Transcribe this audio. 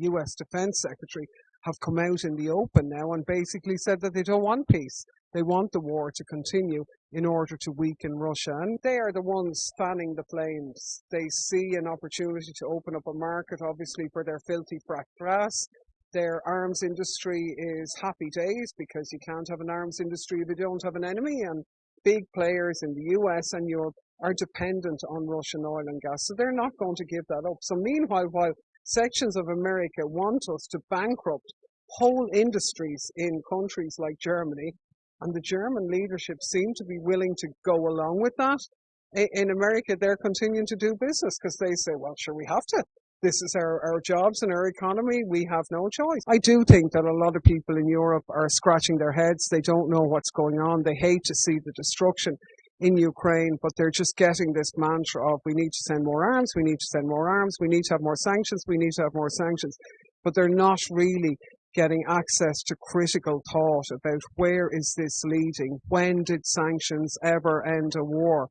US Defense Secretary, have come out in the open now and basically said that they don't want peace. They want the war to continue in order to weaken Russia. And they are the ones fanning the flames. They see an opportunity to open up a market, obviously, for their filthy fracked gas. Their arms industry is happy days because you can't have an arms industry if you don't have an enemy. And big players in the US and Europe are dependent on Russian oil and gas. So they're not going to give that up. So meanwhile, while sections of America want us to bankrupt whole industries in countries like Germany, and the German leadership seem to be willing to go along with that. In America, they're continuing to do business because they say, well, sure, we have to. This is our, our jobs and our economy. We have no choice. I do think that a lot of people in Europe are scratching their heads. They don't know what's going on. They hate to see the destruction in Ukraine, but they're just getting this mantra of we need to send more arms, we need to send more arms, we need to have more sanctions, we need to have more sanctions. But they're not really getting access to critical thought about where is this leading? When did sanctions ever end a war?